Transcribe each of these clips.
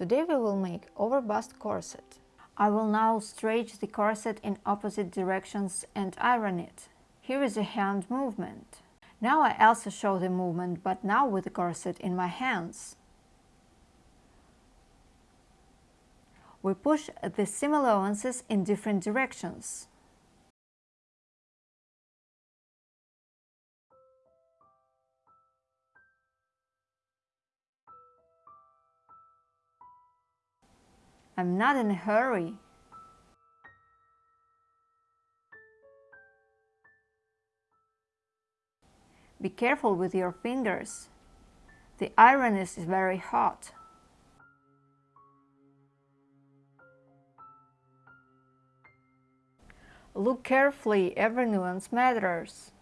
Today we will make overbust corset. I will now stretch the corset in opposite directions and iron it. Here is a hand movement. Now I also show the movement, but now with the corset in my hands. We push the seam allowances in different directions. I'm not in a hurry. Be careful with your fingers. The iron is very hot. Look carefully, every nuance matters.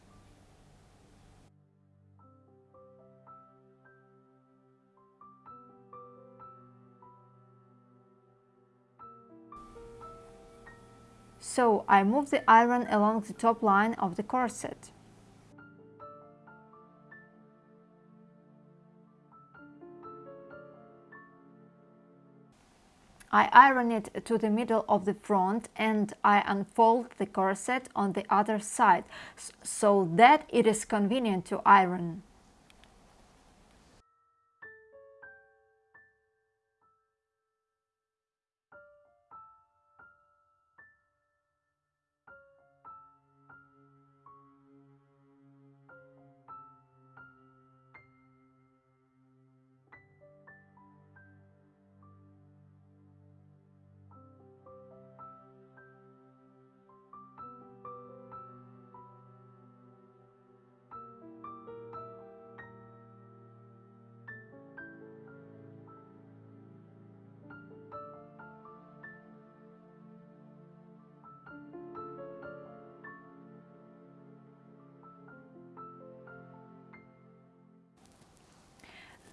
So I move the iron along the top line of the corset. I iron it to the middle of the front and I unfold the corset on the other side so that it is convenient to iron.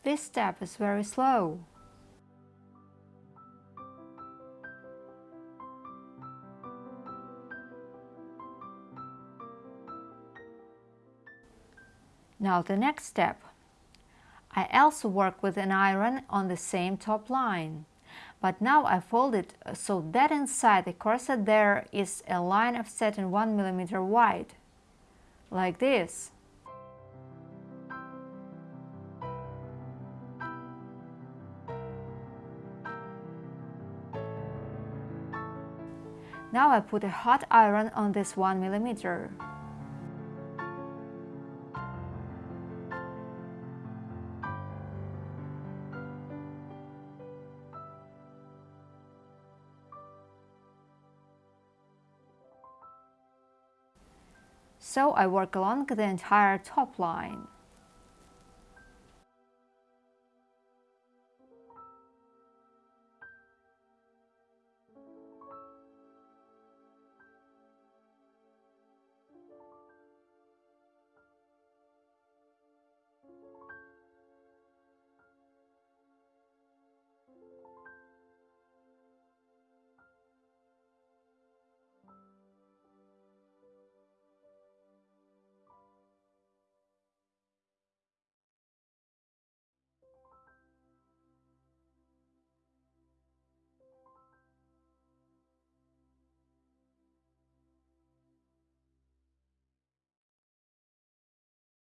This step is very slow. Now the next step. I also work with an iron on the same top line. But now I fold it so that inside the corset there is a line of satin 1 mm wide. Like this. Now I put a hot iron on this 1 millimeter. So I work along the entire top line.